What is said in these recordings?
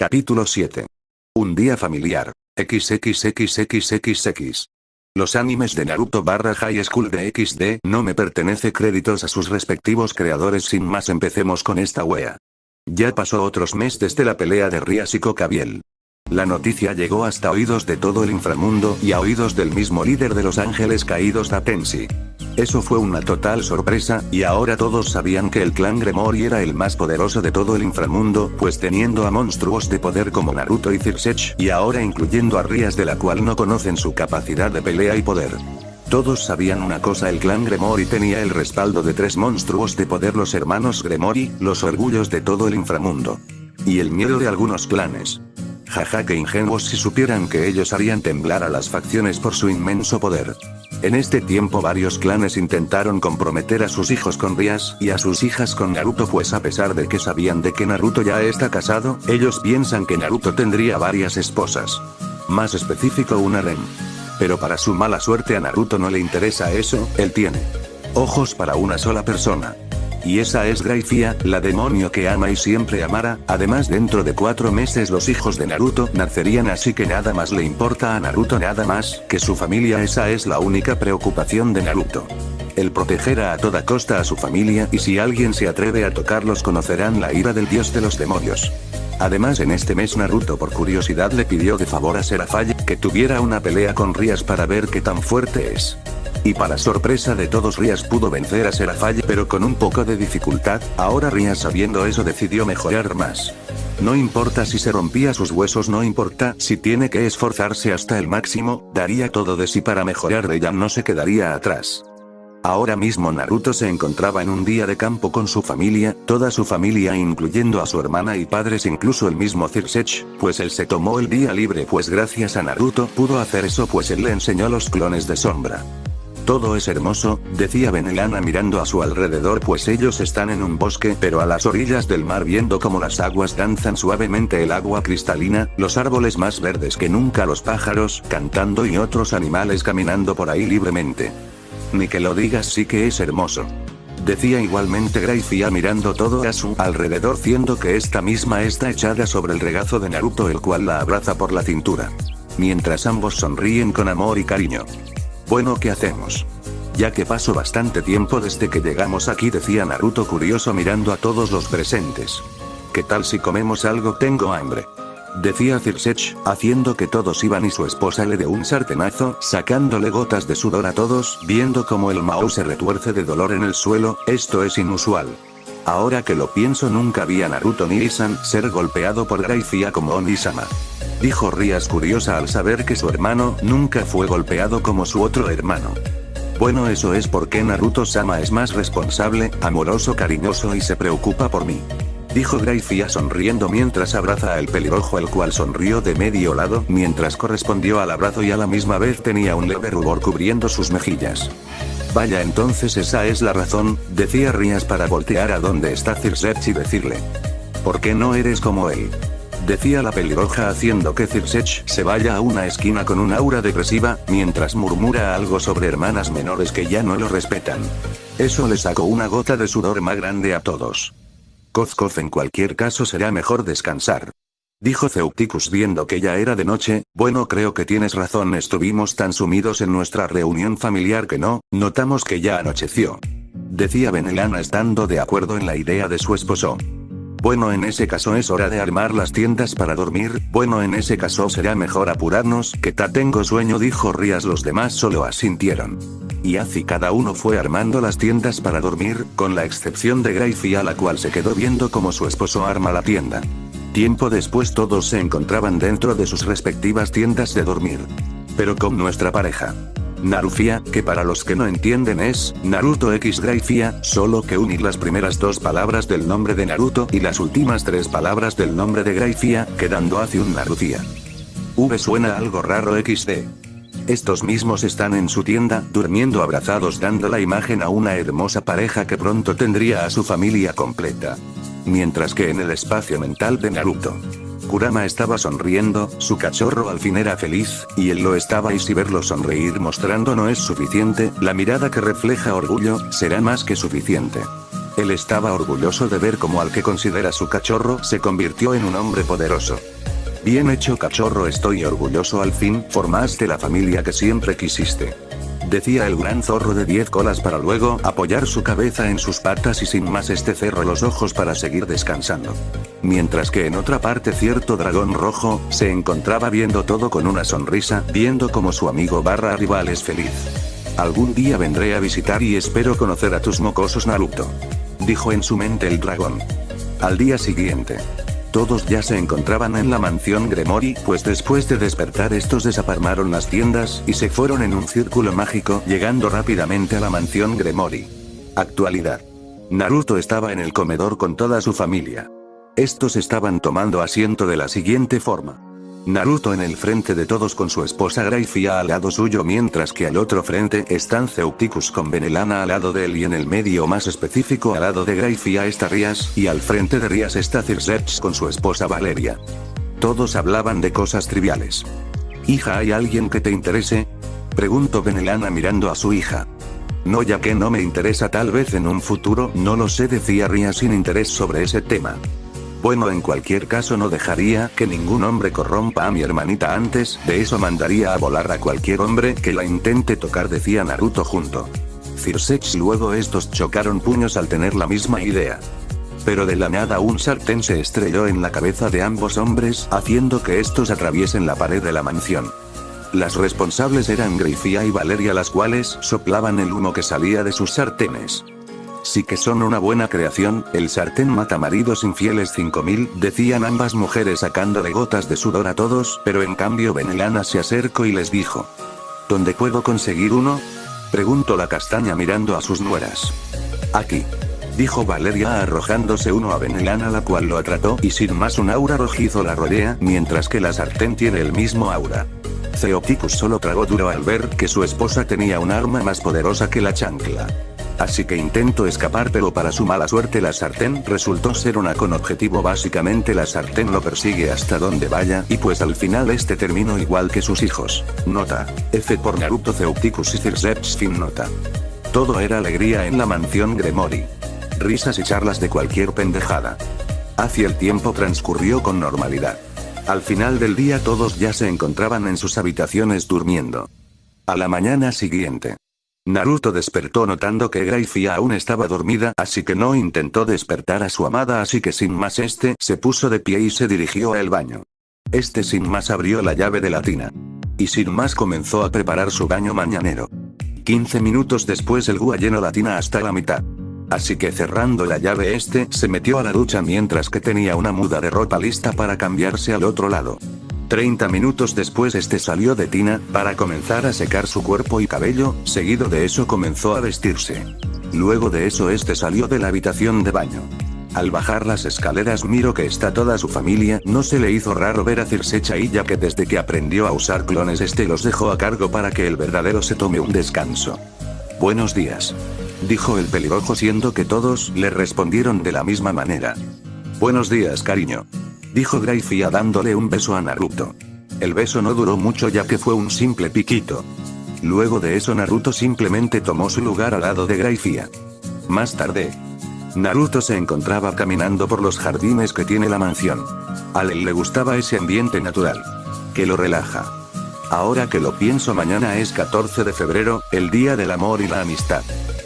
Capítulo 7. Un día familiar. XXXXXX. Los animes de Naruto barra High School de XD no me pertenece créditos a sus respectivos creadores sin más empecemos con esta wea. Ya pasó otros meses desde la pelea de Rias y Cocabiel. La noticia llegó hasta oídos de todo el inframundo y a oídos del mismo líder de los ángeles caídos Datensi. Eso fue una total sorpresa, y ahora todos sabían que el clan Gremory era el más poderoso de todo el inframundo, pues teniendo a monstruos de poder como Naruto y Circech, y ahora incluyendo a Rias de la cual no conocen su capacidad de pelea y poder. Todos sabían una cosa el clan Gremory tenía el respaldo de tres monstruos de poder los hermanos Gremory, los orgullos de todo el inframundo. Y el miedo de algunos clanes. Jaja que ingenuos si supieran que ellos harían temblar a las facciones por su inmenso poder. En este tiempo varios clanes intentaron comprometer a sus hijos con Rias y a sus hijas con Naruto pues a pesar de que sabían de que Naruto ya está casado, ellos piensan que Naruto tendría varias esposas. Más específico una Ren. Pero para su mala suerte a Naruto no le interesa eso, él tiene ojos para una sola persona. Y esa es Graifia, la demonio que ama y siempre amará, además dentro de cuatro meses los hijos de Naruto nacerían así que nada más le importa a Naruto nada más que su familia esa es la única preocupación de Naruto. El protegerá a toda costa a su familia y si alguien se atreve a tocarlos conocerán la ira del dios de los demonios. Además en este mes Naruto por curiosidad le pidió de favor a Serafaye que tuviera una pelea con Rias para ver qué tan fuerte es. Y para sorpresa de todos Rias pudo vencer a Serafaye pero con un poco de dificultad, ahora Rias sabiendo eso decidió mejorar más. No importa si se rompía sus huesos no importa si tiene que esforzarse hasta el máximo, daría todo de sí para mejorar de ella no se quedaría atrás. Ahora mismo Naruto se encontraba en un día de campo con su familia, toda su familia incluyendo a su hermana y padres incluso el mismo Circech, pues él se tomó el día libre pues gracias a Naruto pudo hacer eso pues él le enseñó los clones de sombra. Todo es hermoso, decía Benelana mirando a su alrededor pues ellos están en un bosque pero a las orillas del mar viendo como las aguas danzan suavemente el agua cristalina, los árboles más verdes que nunca los pájaros cantando y otros animales caminando por ahí libremente. Ni que lo digas sí que es hermoso. Decía igualmente Graifia mirando todo a su alrededor siendo que esta misma está echada sobre el regazo de Naruto el cual la abraza por la cintura. Mientras ambos sonríen con amor y cariño. Bueno ¿qué hacemos? Ya que pasó bastante tiempo desde que llegamos aquí decía Naruto curioso mirando a todos los presentes. ¿Qué tal si comemos algo? Tengo hambre. Decía Circech, haciendo que todos iban y su esposa le de un sartenazo, sacándole gotas de sudor a todos, viendo como el Mao se retuerce de dolor en el suelo, esto es inusual. Ahora que lo pienso nunca vi a Naruto ni Isan ser golpeado por Graifia como Onisama. Dijo Rias curiosa al saber que su hermano nunca fue golpeado como su otro hermano. Bueno eso es porque Naruto-sama es más responsable, amoroso cariñoso y se preocupa por mí. Dijo Graifia sonriendo mientras abraza al pelirrojo el cual sonrió de medio lado mientras correspondió al abrazo y a la misma vez tenía un leve rubor cubriendo sus mejillas. Vaya entonces esa es la razón, decía Rias para voltear a donde está Circech y decirle. ¿Por qué no eres como él? Decía la pelirroja haciendo que Circech se vaya a una esquina con un aura depresiva, mientras murmura algo sobre hermanas menores que ya no lo respetan. Eso le sacó una gota de sudor más grande a todos. Kozkov en cualquier caso será mejor descansar. Dijo Ceuticus viendo que ya era de noche, bueno creo que tienes razón estuvimos tan sumidos en nuestra reunión familiar que no, notamos que ya anocheció. Decía Benelana estando de acuerdo en la idea de su esposo. Bueno en ese caso es hora de armar las tiendas para dormir, bueno en ese caso será mejor apurarnos, que ta tengo sueño dijo Rías los demás solo asintieron. Y así cada uno fue armando las tiendas para dormir, con la excepción de Gracie a la cual se quedó viendo como su esposo arma la tienda. Tiempo después todos se encontraban dentro de sus respectivas tiendas de dormir. Pero con nuestra pareja. Narufia, que para los que no entienden es, Naruto X Graifia, solo que unir las primeras dos palabras del nombre de Naruto y las últimas tres palabras del nombre de Graifia, quedando hacia un Narufia. V suena algo raro XD. Estos mismos están en su tienda, durmiendo abrazados dando la imagen a una hermosa pareja que pronto tendría a su familia completa. Mientras que en el espacio mental de Naruto. Kurama estaba sonriendo, su cachorro al fin era feliz, y él lo estaba y si verlo sonreír mostrando no es suficiente, la mirada que refleja orgullo, será más que suficiente. Él estaba orgulloso de ver cómo al que considera su cachorro se convirtió en un hombre poderoso. Bien hecho cachorro estoy orgulloso al fin, formaste la familia que siempre quisiste. Decía el gran zorro de diez colas para luego apoyar su cabeza en sus patas y sin más este cerró los ojos para seguir descansando. Mientras que en otra parte cierto dragón rojo, se encontraba viendo todo con una sonrisa, viendo como su amigo barra rival es feliz. Algún día vendré a visitar y espero conocer a tus mocosos Naruto. Dijo en su mente el dragón. Al día siguiente. Todos ya se encontraban en la mansión Gremori, pues después de despertar estos desaparmaron las tiendas, y se fueron en un círculo mágico, llegando rápidamente a la mansión Gremori. Actualidad. Naruto estaba en el comedor con toda su familia. Estos estaban tomando asiento de la siguiente forma. Naruto en el frente de todos con su esposa Graifia al lado suyo mientras que al otro frente están Ceuticus con Benelana al lado de él y en el medio más específico al lado de Graifia está Rias y al frente de Rias está Circeps con su esposa Valeria. Todos hablaban de cosas triviales. Hija ¿hay alguien que te interese? Preguntó Benelana mirando a su hija. No ya que no me interesa tal vez en un futuro, no lo sé decía Rias sin interés sobre ese tema. Bueno en cualquier caso no dejaría que ningún hombre corrompa a mi hermanita antes, de eso mandaría a volar a cualquier hombre que la intente tocar decía Naruto junto. Circex luego estos chocaron puños al tener la misma idea. Pero de la nada un sartén se estrelló en la cabeza de ambos hombres, haciendo que estos atraviesen la pared de la mansión. Las responsables eran Grifia y Valeria las cuales soplaban el humo que salía de sus sartenes. Sí que son una buena creación, el sartén mata maridos infieles 5000, decían ambas mujeres sacándole gotas de sudor a todos, pero en cambio Benelana se acercó y les dijo. ¿Dónde puedo conseguir uno? Preguntó la castaña mirando a sus nueras. Aquí. Dijo Valeria arrojándose uno a Benelana la cual lo atrató y sin más un aura rojizo la rodea, mientras que la sartén tiene el mismo aura. Ceopticus solo tragó duro al ver que su esposa tenía un arma más poderosa que la chancla. Así que intento escapar pero para su mala suerte la sartén resultó ser una con objetivo básicamente la sartén lo persigue hasta donde vaya y pues al final este terminó igual que sus hijos. Nota. F por Naruto Ceuticus y Circeps fin nota. Todo era alegría en la mansión Gremori. Risas y charlas de cualquier pendejada. Hacia el tiempo transcurrió con normalidad. Al final del día todos ya se encontraban en sus habitaciones durmiendo. A la mañana siguiente. Naruto despertó notando que Graifia aún estaba dormida así que no intentó despertar a su amada así que sin más este se puso de pie y se dirigió al baño. Este sin más abrió la llave de la tina. Y sin más comenzó a preparar su baño mañanero. 15 minutos después el Gua llenó la tina hasta la mitad. Así que cerrando la llave este se metió a la ducha mientras que tenía una muda de ropa lista para cambiarse al otro lado. 30 minutos después este salió de tina, para comenzar a secar su cuerpo y cabello, seguido de eso comenzó a vestirse. Luego de eso este salió de la habitación de baño. Al bajar las escaleras miro que está toda su familia, no se le hizo raro ver a Circecha y ya que desde que aprendió a usar clones este los dejó a cargo para que el verdadero se tome un descanso. Buenos días. Dijo el pelirrojo siendo que todos le respondieron de la misma manera. Buenos días cariño dijo Graifia dándole un beso a Naruto. El beso no duró mucho ya que fue un simple piquito. Luego de eso Naruto simplemente tomó su lugar al lado de Graifia. Más tarde, Naruto se encontraba caminando por los jardines que tiene la mansión. A él le gustaba ese ambiente natural. Que lo relaja. Ahora que lo pienso mañana es 14 de febrero, el día del amor y la amistad.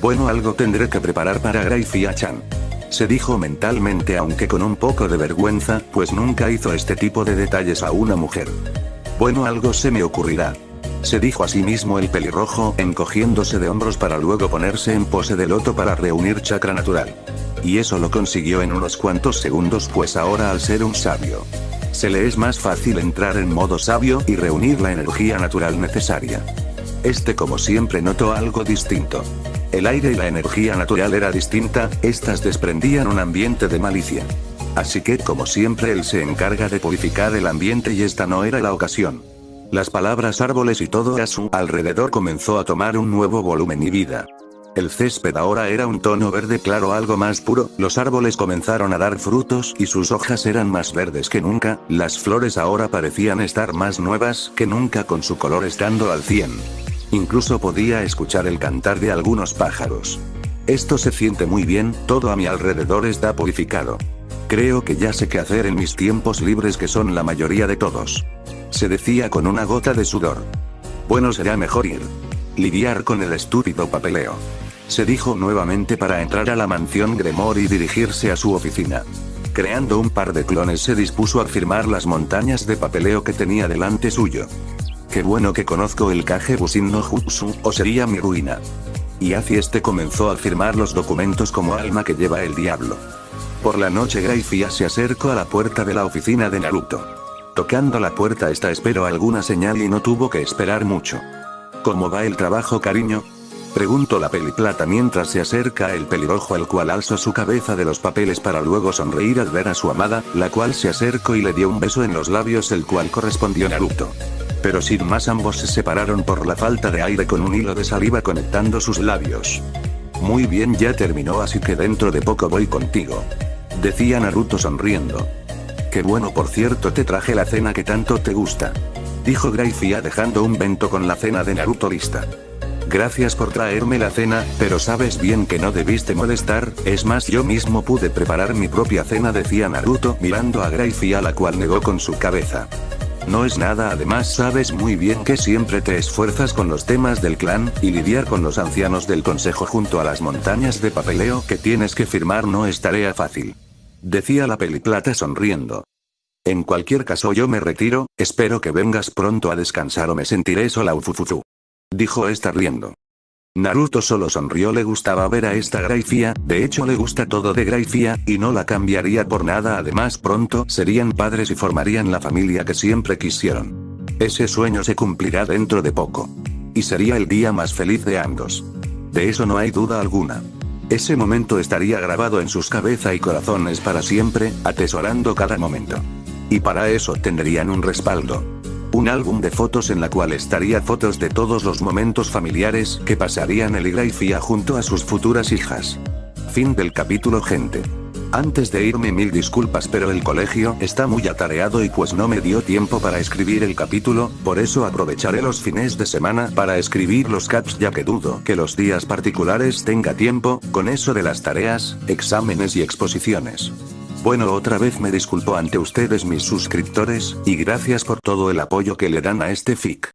Bueno algo tendré que preparar para Graifia-chan se dijo mentalmente aunque con un poco de vergüenza, pues nunca hizo este tipo de detalles a una mujer. Bueno algo se me ocurrirá. Se dijo a sí mismo el pelirrojo, encogiéndose de hombros para luego ponerse en pose de loto para reunir chakra natural. Y eso lo consiguió en unos cuantos segundos pues ahora al ser un sabio. Se le es más fácil entrar en modo sabio y reunir la energía natural necesaria. Este como siempre notó algo distinto. El aire y la energía natural era distinta, estas desprendían un ambiente de malicia. Así que como siempre él se encarga de purificar el ambiente y esta no era la ocasión. Las palabras árboles y todo a su alrededor comenzó a tomar un nuevo volumen y vida. El césped ahora era un tono verde claro algo más puro, los árboles comenzaron a dar frutos y sus hojas eran más verdes que nunca, las flores ahora parecían estar más nuevas que nunca con su color estando al 100. Incluso podía escuchar el cantar de algunos pájaros. Esto se siente muy bien, todo a mi alrededor está purificado. Creo que ya sé qué hacer en mis tiempos libres que son la mayoría de todos. Se decía con una gota de sudor. Bueno será mejor ir. Lidiar con el estúpido papeleo. Se dijo nuevamente para entrar a la mansión Gremor y dirigirse a su oficina. Creando un par de clones se dispuso a firmar las montañas de papeleo que tenía delante suyo. Qué bueno que conozco el Kage Busin no Jutsu, o sería mi ruina. Y así este comenzó a firmar los documentos como alma que lleva el diablo. Por la noche Graifia se acercó a la puerta de la oficina de Naruto. Tocando la puerta esta esperó alguna señal y no tuvo que esperar mucho. ¿Cómo va el trabajo cariño? Preguntó la peliplata mientras se acerca el pelirrojo al cual alzó su cabeza de los papeles para luego sonreír al ver a su amada, la cual se acercó y le dio un beso en los labios el cual correspondió Naruto. Pero sin más ambos se separaron por la falta de aire con un hilo de saliva conectando sus labios. Muy bien ya terminó así que dentro de poco voy contigo. Decía Naruto sonriendo. Qué bueno por cierto te traje la cena que tanto te gusta. Dijo Graifia dejando un vento con la cena de Naruto lista. Gracias por traerme la cena, pero sabes bien que no debiste molestar, es más yo mismo pude preparar mi propia cena decía Naruto mirando a Gracie a la cual negó con su cabeza. No es nada además sabes muy bien que siempre te esfuerzas con los temas del clan, y lidiar con los ancianos del consejo junto a las montañas de papeleo que tienes que firmar no es tarea fácil. Decía la peliplata sonriendo. En cualquier caso yo me retiro, espero que vengas pronto a descansar o me sentiré sola ufufufu. Dijo esta riendo. Naruto solo sonrió le gustaba ver a esta Graifia, de hecho le gusta todo de Graifia, y no la cambiaría por nada además pronto serían padres y formarían la familia que siempre quisieron. Ese sueño se cumplirá dentro de poco. Y sería el día más feliz de ambos. De eso no hay duda alguna. Ese momento estaría grabado en sus cabeza y corazones para siempre, atesorando cada momento. Y para eso tendrían un respaldo. Un álbum de fotos en la cual estaría fotos de todos los momentos familiares que pasarían el y Fia junto a sus futuras hijas. Fin del capítulo gente. Antes de irme mil disculpas pero el colegio está muy atareado y pues no me dio tiempo para escribir el capítulo, por eso aprovecharé los fines de semana para escribir los caps ya que dudo que los días particulares tenga tiempo, con eso de las tareas, exámenes y exposiciones. Bueno otra vez me disculpo ante ustedes mis suscriptores, y gracias por todo el apoyo que le dan a este fic.